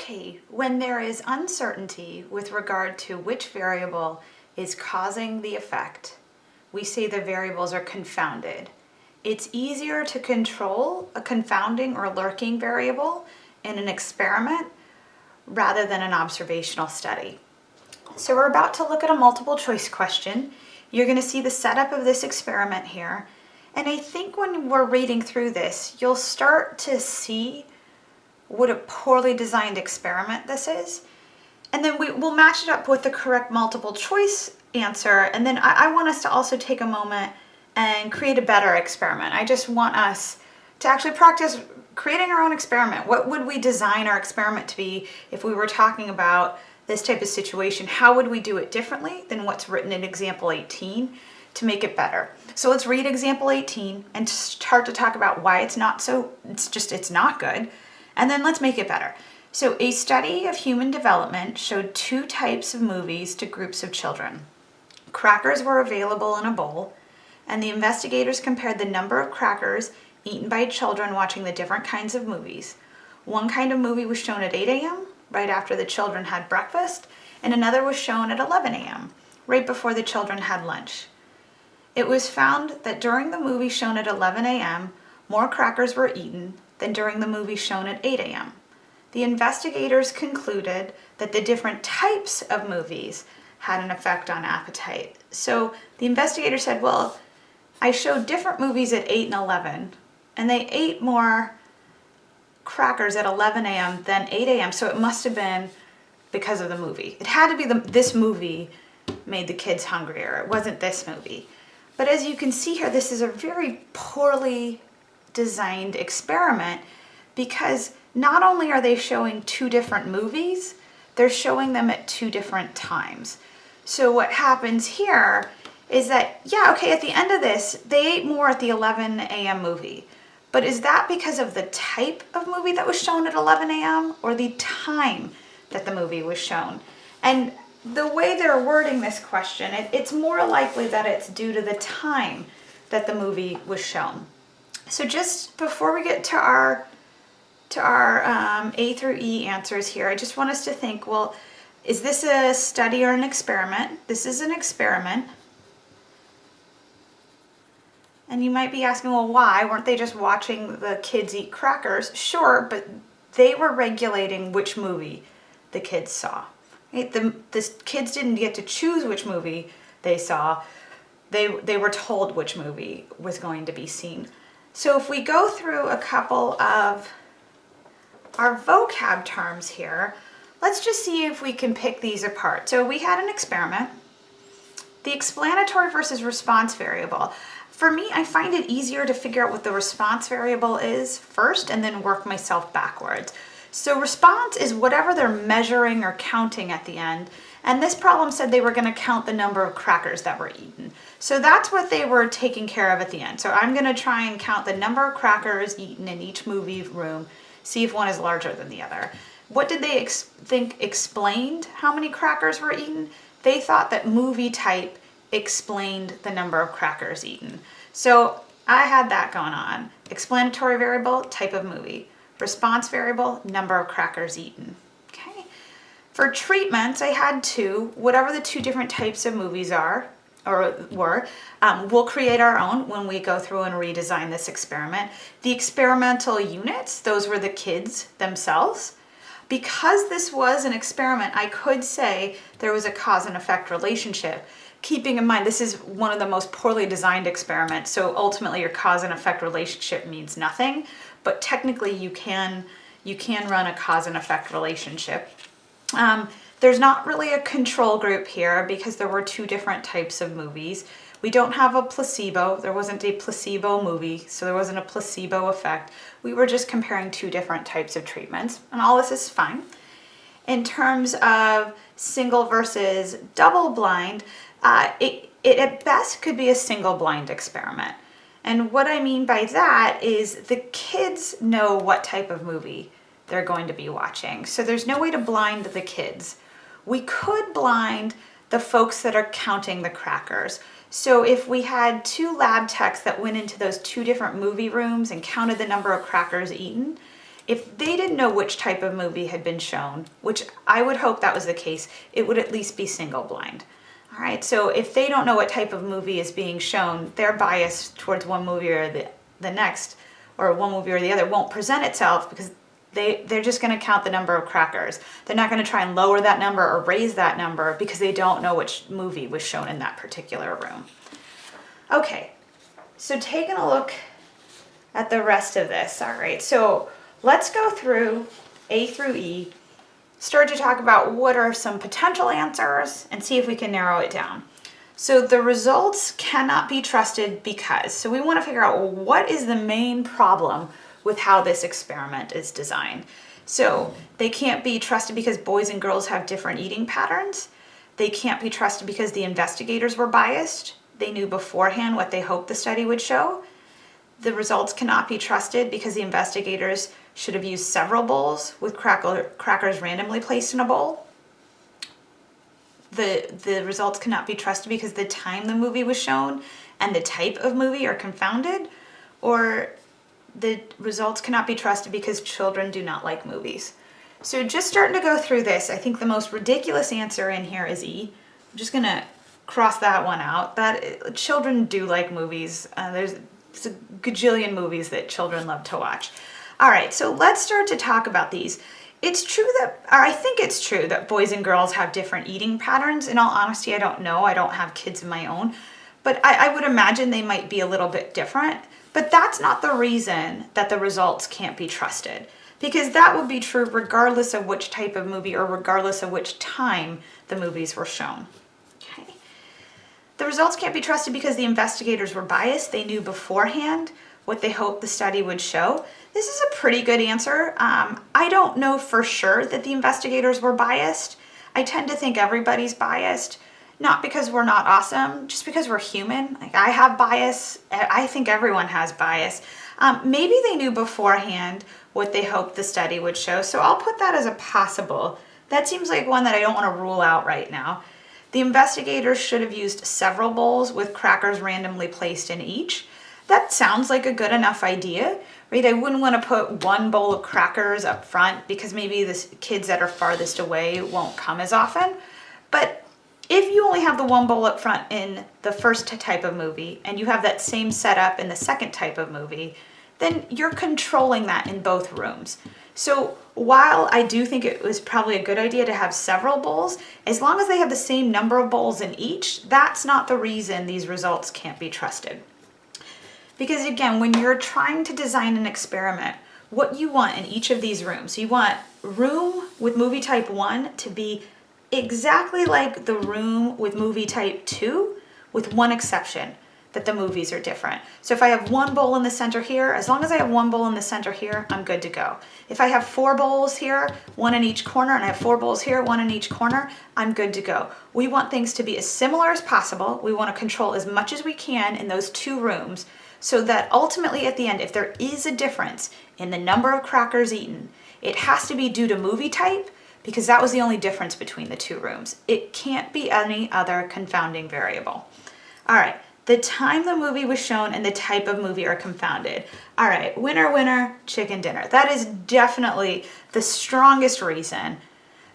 Okay, when there is uncertainty with regard to which variable is causing the effect, we say the variables are confounded. It's easier to control a confounding or lurking variable in an experiment rather than an observational study. So we're about to look at a multiple choice question. You're going to see the setup of this experiment here. And I think when we're reading through this, you'll start to see what a poorly designed experiment this is. And then we, will match it up with the correct multiple choice answer. And then I, I want us to also take a moment and create a better experiment. I just want us to actually practice creating our own experiment. What would we design our experiment to be if we were talking about this type of situation? How would we do it differently than what's written in example 18 to make it better? So let's read example 18 and start to talk about why it's not so, it's just, it's not good. And then let's make it better. So a study of human development showed two types of movies to groups of children. Crackers were available in a bowl, and the investigators compared the number of crackers eaten by children watching the different kinds of movies. One kind of movie was shown at 8 a.m., right after the children had breakfast, and another was shown at 11 a.m., right before the children had lunch. It was found that during the movie shown at 11 a.m., more crackers were eaten than during the movie shown at 8 a.m. The investigators concluded that the different types of movies had an effect on appetite. So the investigator said, well, I showed different movies at 8 and 11, and they ate more crackers at 11 a.m. than 8 a.m., so it must have been because of the movie. It had to be the, this movie made the kids hungrier. It wasn't this movie. But as you can see here, this is a very poorly designed experiment because not only are they showing two different movies, they're showing them at two different times. So what happens here is that, yeah, okay, at the end of this, they ate more at the 11 a.m. movie. But is that because of the type of movie that was shown at 11 a.m. or the time that the movie was shown? And the way they're wording this question, it, it's more likely that it's due to the time that the movie was shown. So just before we get to our to our um, A through E answers here, I just want us to think, well, is this a study or an experiment? This is an experiment. And you might be asking, well, why? Weren't they just watching the kids eat crackers? Sure, but they were regulating which movie the kids saw. Right? The, the kids didn't get to choose which movie they saw. They, they were told which movie was going to be seen. So if we go through a couple of our vocab terms here, let's just see if we can pick these apart. So we had an experiment. The explanatory versus response variable. For me, I find it easier to figure out what the response variable is first and then work myself backwards. So response is whatever they're measuring or counting at the end. And this problem said they were going to count the number of crackers that were eaten. So that's what they were taking care of at the end. So I'm going to try and count the number of crackers eaten in each movie room, see if one is larger than the other. What did they ex think explained how many crackers were eaten? They thought that movie type explained the number of crackers eaten. So I had that going on. Explanatory variable, type of movie. Response variable, number of crackers eaten. Okay. For treatments, I had two, whatever the two different types of movies are, or were, um, we'll create our own when we go through and redesign this experiment. The experimental units, those were the kids themselves. Because this was an experiment, I could say there was a cause and effect relationship keeping in mind this is one of the most poorly designed experiments so ultimately your cause and effect relationship means nothing but technically you can you can run a cause and effect relationship. Um, there's not really a control group here because there were two different types of movies. We don't have a placebo. There wasn't a placebo movie so there wasn't a placebo effect. We were just comparing two different types of treatments and all this is fine. In terms of single versus double blind uh, it, it at best could be a single blind experiment. And what I mean by that is the kids know what type of movie they're going to be watching. So there's no way to blind the kids. We could blind the folks that are counting the crackers. So if we had two lab techs that went into those two different movie rooms and counted the number of crackers eaten, if they didn't know which type of movie had been shown, which I would hope that was the case, it would at least be single blind. Right, so if they don't know what type of movie is being shown, their bias towards one movie or the, the next, or one movie or the other, won't present itself because they, they're just going to count the number of crackers. They're not going to try and lower that number or raise that number because they don't know which movie was shown in that particular room. Okay, so taking a look at the rest of this, all right, so let's go through A through E, start to talk about what are some potential answers and see if we can narrow it down. So the results cannot be trusted because, so we want to figure out what is the main problem with how this experiment is designed. So they can't be trusted because boys and girls have different eating patterns. They can't be trusted because the investigators were biased. They knew beforehand what they hoped the study would show. The results cannot be trusted because the investigators should have used several bowls with cracker, crackers randomly placed in a bowl. The, the results cannot be trusted because the time the movie was shown and the type of movie are confounded, or the results cannot be trusted because children do not like movies. So just starting to go through this, I think the most ridiculous answer in here is E. I'm just gonna cross that one out. That children do like movies. Uh, there's, there's a gajillion movies that children love to watch. All right, so let's start to talk about these. It's true that, or I think it's true that boys and girls have different eating patterns. In all honesty, I don't know. I don't have kids of my own, but I, I would imagine they might be a little bit different. But that's not the reason that the results can't be trusted because that would be true regardless of which type of movie or regardless of which time the movies were shown. Okay. The results can't be trusted because the investigators were biased. They knew beforehand what they hoped the study would show. This is a pretty good answer. Um, I don't know for sure that the investigators were biased. I tend to think everybody's biased not because we're not awesome, just because we're human. Like I have bias. I think everyone has bias. Um, maybe they knew beforehand what they hoped the study would show. So I'll put that as a possible. That seems like one that I don't want to rule out right now. The investigators should have used several bowls with crackers randomly placed in each. That sounds like a good enough idea, right? I wouldn't want to put one bowl of crackers up front because maybe the kids that are farthest away won't come as often. But if you only have the one bowl up front in the first type of movie and you have that same setup in the second type of movie, then you're controlling that in both rooms. So while I do think it was probably a good idea to have several bowls, as long as they have the same number of bowls in each, that's not the reason these results can't be trusted. Because again, when you're trying to design an experiment, what you want in each of these rooms, you want room with movie type one to be exactly like the room with movie type 2 with one exception that the movies are different. So if I have one bowl in the center here, as long as I have one bowl in the center here, I'm good to go. If I have four bowls here, one in each corner, and I have four bowls here, one in each corner, I'm good to go. We want things to be as similar as possible. We want to control as much as we can in those two rooms so that ultimately at the end, if there is a difference in the number of crackers eaten, it has to be due to movie type because that was the only difference between the two rooms. It can't be any other confounding variable. All right, the time the movie was shown and the type of movie are confounded. All right, winner, winner, chicken dinner. That is definitely the strongest reason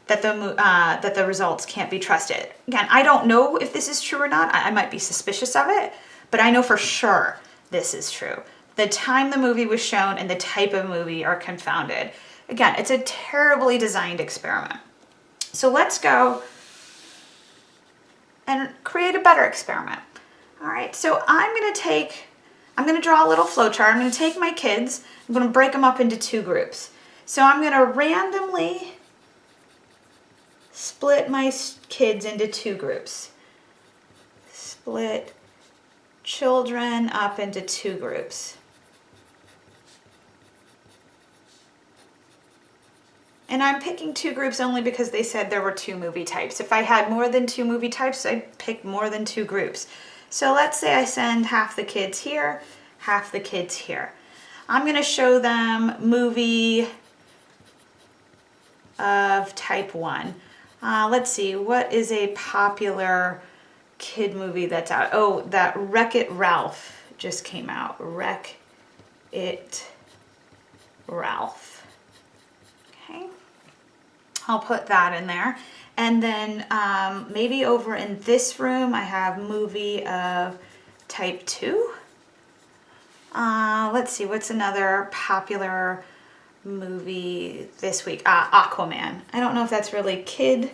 that the, uh, that the results can't be trusted. Again, I don't know if this is true or not. I, I might be suspicious of it, but I know for sure this is true. The time the movie was shown and the type of movie are confounded. Again, it's a terribly designed experiment. So let's go and create a better experiment. All right, so I'm gonna take, I'm gonna draw a little flowchart. I'm gonna take my kids, I'm gonna break them up into two groups. So I'm gonna randomly split my kids into two groups. Split children up into two groups. And I'm picking two groups only because they said there were two movie types. If I had more than two movie types, I'd pick more than two groups. So let's say I send half the kids here, half the kids here. I'm going to show them movie of type 1. Uh, let's see, what is a popular kid movie that's out? Oh, that Wreck-It Ralph just came out. Wreck-It Ralph. Okay. I'll put that in there. And then um, maybe over in this room, I have movie of type two. Uh, let's see, what's another popular movie this week? Uh, Aquaman. I don't know if that's really kid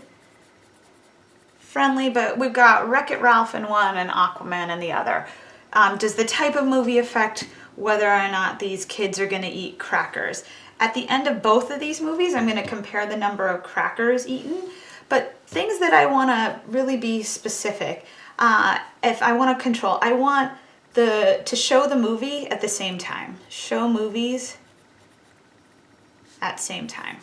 friendly, but we've got Wreck-It Ralph in one and Aquaman in the other. Um, does the type of movie affect whether or not these kids are going to eat crackers? At the end of both of these movies, I'm going to compare the number of crackers eaten, but things that I want to really be specific. Uh, if I want to control, I want the to show the movie at the same time. Show movies at same time.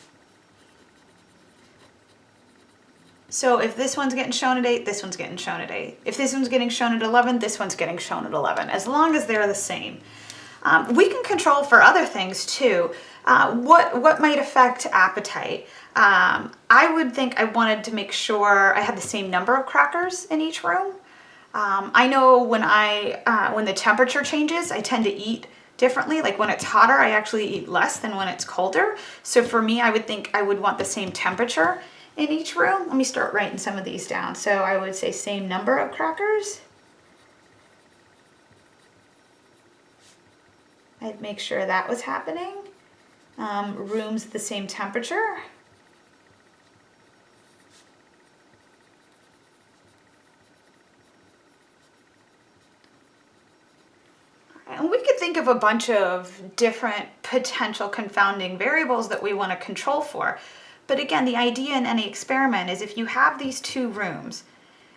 So if this one's getting shown at 8, this one's getting shown at 8. If this one's getting shown at 11, this one's getting shown at 11, as long as they're the same. Um, we can control for other things too. Uh, what, what might affect appetite? Um, I would think I wanted to make sure I had the same number of crackers in each room. Um, I know when I uh, when the temperature changes, I tend to eat differently. Like when it's hotter, I actually eat less than when it's colder. So for me, I would think I would want the same temperature in each room. Let me start writing some of these down. So I would say same number of crackers. I'd make sure that was happening. Um, rooms the same temperature. And we could think of a bunch of different potential confounding variables that we want to control for. But again, the idea in any experiment is if you have these two rooms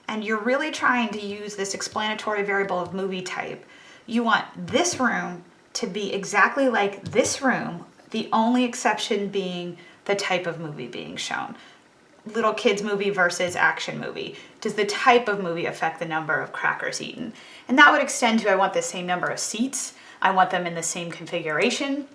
and you're really trying to use this explanatory variable of movie type, you want this room to be exactly like this room, the only exception being the type of movie being shown. Little kids movie versus action movie. Does the type of movie affect the number of crackers eaten? And that would extend to I want the same number of seats. I want them in the same configuration.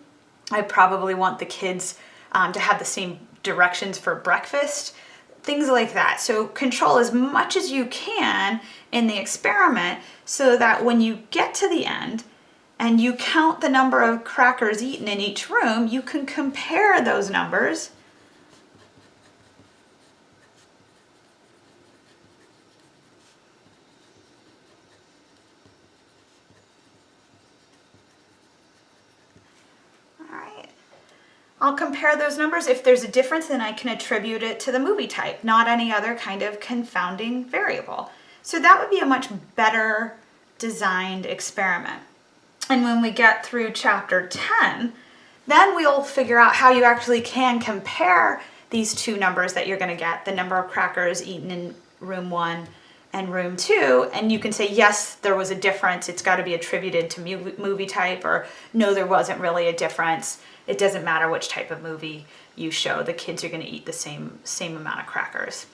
I probably want the kids um, to have the same directions for breakfast, things like that. So control as much as you can in the experiment so that when you get to the end and you count the number of crackers eaten in each room, you can compare those numbers I'll compare those numbers. If there's a difference, then I can attribute it to the movie type, not any other kind of confounding variable. So that would be a much better designed experiment. And when we get through chapter 10, then we'll figure out how you actually can compare these two numbers that you're gonna get, the number of crackers eaten in room one and room two, and you can say, yes, there was a difference, it's gotta be attributed to movie type, or no, there wasn't really a difference. It doesn't matter which type of movie you show, the kids are gonna eat the same, same amount of crackers.